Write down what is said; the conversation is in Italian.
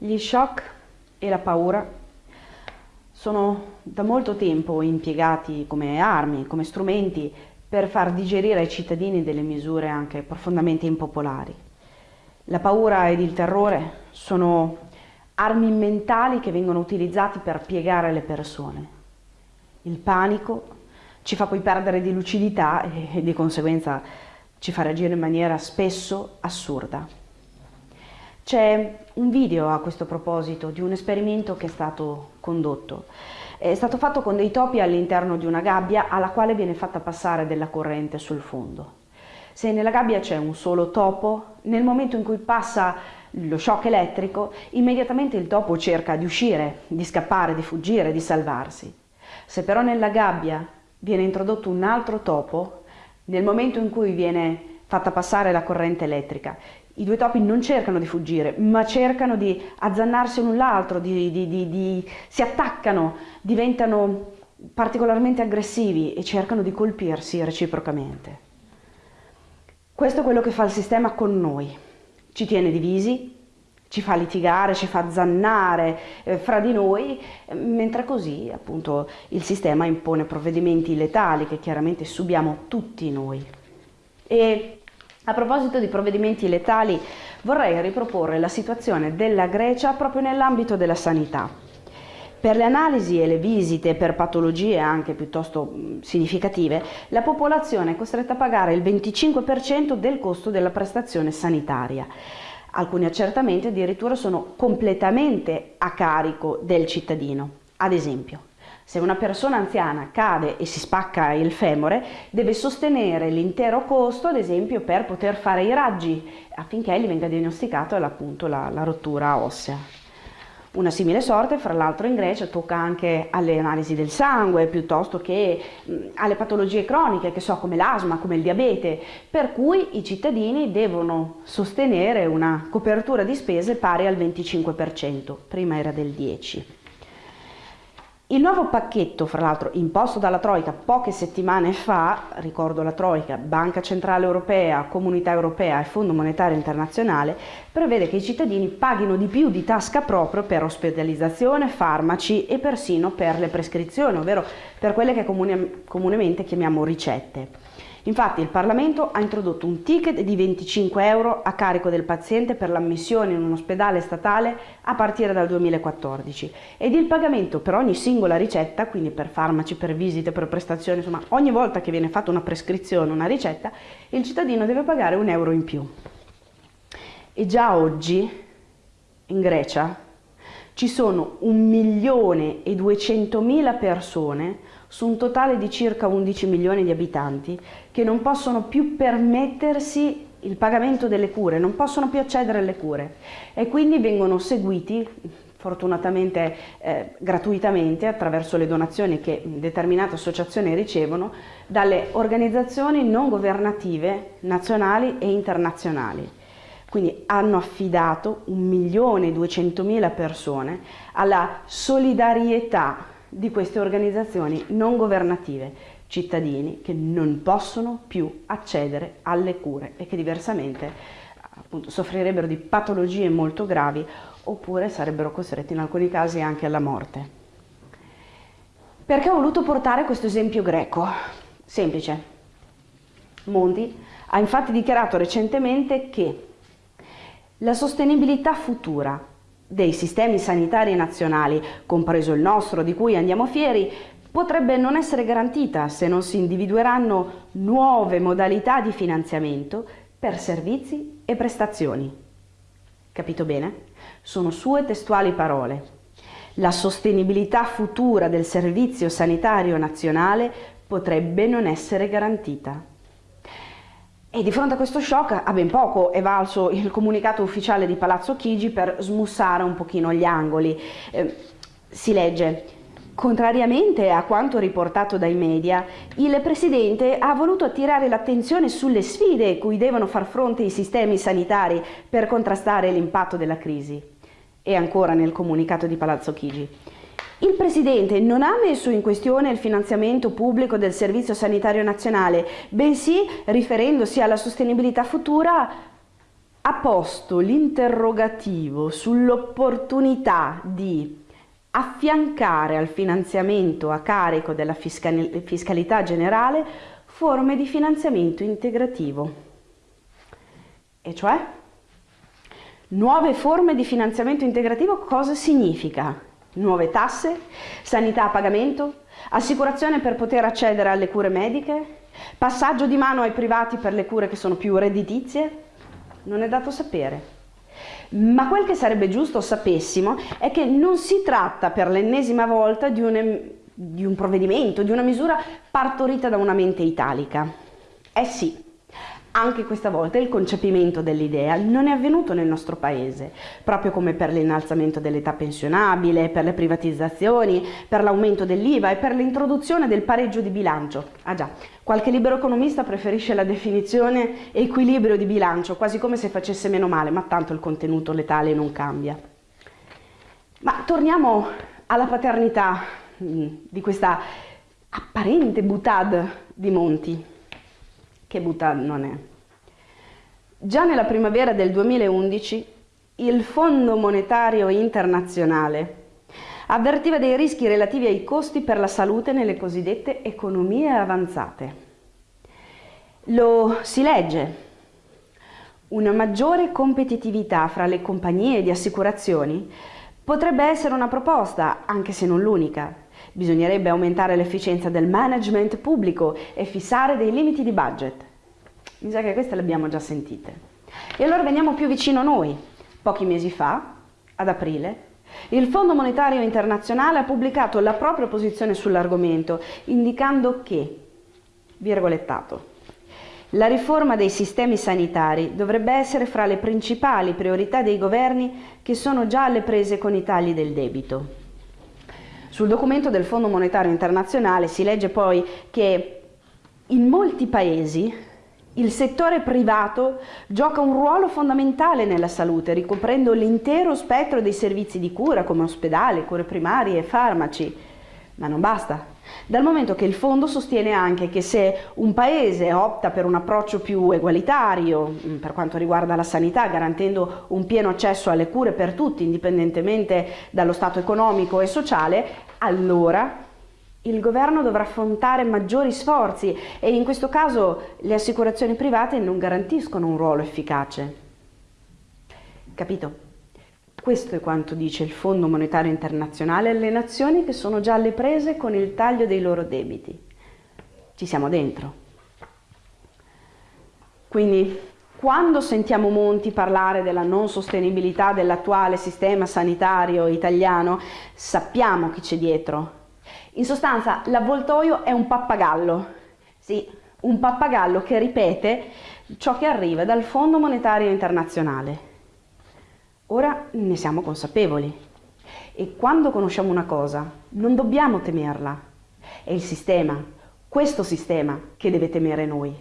Gli shock e la paura sono da molto tempo impiegati come armi, come strumenti per far digerire ai cittadini delle misure anche profondamente impopolari. La paura ed il terrore sono armi mentali che vengono utilizzati per piegare le persone. Il panico ci fa poi perdere di lucidità e di conseguenza ci fa reagire in maniera spesso assurda. C'è un video a questo proposito di un esperimento che è stato condotto. È stato fatto con dei topi all'interno di una gabbia alla quale viene fatta passare della corrente sul fondo. Se nella gabbia c'è un solo topo, nel momento in cui passa lo shock elettrico, immediatamente il topo cerca di uscire, di scappare, di fuggire, di salvarsi. Se però nella gabbia viene introdotto un altro topo, nel momento in cui viene fatta passare la corrente elettrica, i due topi non cercano di fuggire, ma cercano di azzannarsi l'un l'altro, si attaccano, diventano particolarmente aggressivi e cercano di colpirsi reciprocamente. Questo è quello che fa il sistema con noi. Ci tiene divisi, ci fa litigare, ci fa zannare eh, fra di noi, mentre così appunto il sistema impone provvedimenti letali che chiaramente subiamo tutti noi. E a proposito di provvedimenti letali, vorrei riproporre la situazione della Grecia proprio nell'ambito della sanità. Per le analisi e le visite per patologie anche piuttosto significative, la popolazione è costretta a pagare il 25% del costo della prestazione sanitaria. Alcuni accertamenti addirittura sono completamente a carico del cittadino. Ad esempio, se una persona anziana cade e si spacca il femore, deve sostenere l'intero costo, ad esempio, per poter fare i raggi, affinché gli venga diagnosticato appunto la, la rottura ossea. Una simile sorte, fra l'altro in Grecia, tocca anche alle analisi del sangue, piuttosto che alle patologie croniche, che so, come l'asma, come il diabete, per cui i cittadini devono sostenere una copertura di spese pari al 25%, prima era del 10%. Il nuovo pacchetto, fra l'altro imposto dalla Troica poche settimane fa, ricordo la Troica, Banca Centrale Europea, Comunità Europea e Fondo Monetario Internazionale, prevede che i cittadini paghino di più di tasca proprio per ospedalizzazione, farmaci e persino per le prescrizioni, ovvero per quelle che comune, comunemente chiamiamo ricette. Infatti il Parlamento ha introdotto un ticket di 25 euro a carico del paziente per l'ammissione in un ospedale statale a partire dal 2014 ed il pagamento per ogni singola ricetta, quindi per farmaci, per visite, per prestazioni, insomma ogni volta che viene fatta una prescrizione, una ricetta, il cittadino deve pagare un euro in più. E già oggi in Grecia ci sono 1 milione e 200 mila persone su un totale di circa 11 milioni di abitanti che non possono più permettersi il pagamento delle cure, non possono più accedere alle cure e quindi vengono seguiti fortunatamente eh, gratuitamente attraverso le donazioni che determinate associazioni ricevono dalle organizzazioni non governative nazionali e internazionali. Quindi hanno affidato 1.200.000 persone alla solidarietà di queste organizzazioni non governative, cittadini che non possono più accedere alle cure e che diversamente appunto, soffrirebbero di patologie molto gravi oppure sarebbero costretti in alcuni casi anche alla morte. Perché ho voluto portare questo esempio greco? Semplice. Monti ha infatti dichiarato recentemente che la sostenibilità futura dei sistemi sanitari nazionali, compreso il nostro di cui andiamo fieri, potrebbe non essere garantita se non si individueranno nuove modalità di finanziamento per servizi e prestazioni. Capito bene? Sono sue testuali parole. La sostenibilità futura del servizio sanitario nazionale potrebbe non essere garantita. E di fronte a questo shock a ben poco è valso il comunicato ufficiale di Palazzo Chigi per smussare un pochino gli angoli. Eh, si legge Contrariamente a quanto riportato dai media, il Presidente ha voluto attirare l'attenzione sulle sfide cui devono far fronte i sistemi sanitari per contrastare l'impatto della crisi. E ancora nel comunicato di Palazzo Chigi. Il Presidente non ha messo in questione il finanziamento pubblico del Servizio Sanitario Nazionale, bensì, riferendosi alla sostenibilità futura, ha posto l'interrogativo sull'opportunità di affiancare al finanziamento a carico della fiscalità generale forme di finanziamento integrativo. E cioè? Nuove forme di finanziamento integrativo cosa significa? Nuove tasse? Sanità a pagamento? Assicurazione per poter accedere alle cure mediche? Passaggio di mano ai privati per le cure che sono più redditizie? Non è dato sapere. Ma quel che sarebbe giusto sapessimo è che non si tratta per l'ennesima volta di un, di un provvedimento, di una misura partorita da una mente italica. Eh sì, anche questa volta il concepimento dell'idea non è avvenuto nel nostro paese, proprio come per l'innalzamento dell'età pensionabile, per le privatizzazioni, per l'aumento dell'IVA e per l'introduzione del pareggio di bilancio. Ah già, qualche libero economista preferisce la definizione equilibrio di bilancio, quasi come se facesse meno male, ma tanto il contenuto letale non cambia. Ma torniamo alla paternità mm, di questa apparente butad di Monti che Bhutan non è. Già nella primavera del 2011 il Fondo Monetario Internazionale avvertiva dei rischi relativi ai costi per la salute nelle cosiddette economie avanzate. Lo si legge. Una maggiore competitività fra le compagnie di assicurazioni potrebbe essere una proposta, anche se non l'unica, Bisognerebbe aumentare l'efficienza del management pubblico e fissare dei limiti di budget. Mi sa che queste le abbiamo già sentite. E allora veniamo più vicino a noi. Pochi mesi fa, ad aprile, il Fondo Monetario Internazionale ha pubblicato la propria posizione sull'argomento, indicando che, virgolettato, la riforma dei sistemi sanitari dovrebbe essere fra le principali priorità dei governi che sono già alle prese con i tagli del debito. Sul documento del Fondo Monetario Internazionale si legge poi che in molti paesi il settore privato gioca un ruolo fondamentale nella salute, ricoprendo l'intero spettro dei servizi di cura come ospedali, cure primarie e farmaci. Ma non basta. Dal momento che il fondo sostiene anche che se un paese opta per un approccio più egualitario mm, per quanto riguarda la sanità, garantendo un pieno accesso alle cure per tutti, indipendentemente dallo stato economico e sociale, allora il governo dovrà affrontare maggiori sforzi e in questo caso le assicurazioni private non garantiscono un ruolo efficace. Capito? Questo è quanto dice il Fondo Monetario Internazionale alle nazioni che sono già alle prese con il taglio dei loro debiti. Ci siamo dentro. Quindi quando sentiamo Monti parlare della non sostenibilità dell'attuale sistema sanitario italiano, sappiamo chi c'è dietro. In sostanza, l'avvoltoio è un pappagallo. Sì, un pappagallo che ripete ciò che arriva dal Fondo Monetario Internazionale. Ora ne siamo consapevoli e quando conosciamo una cosa non dobbiamo temerla. È il sistema, questo sistema, che deve temere noi.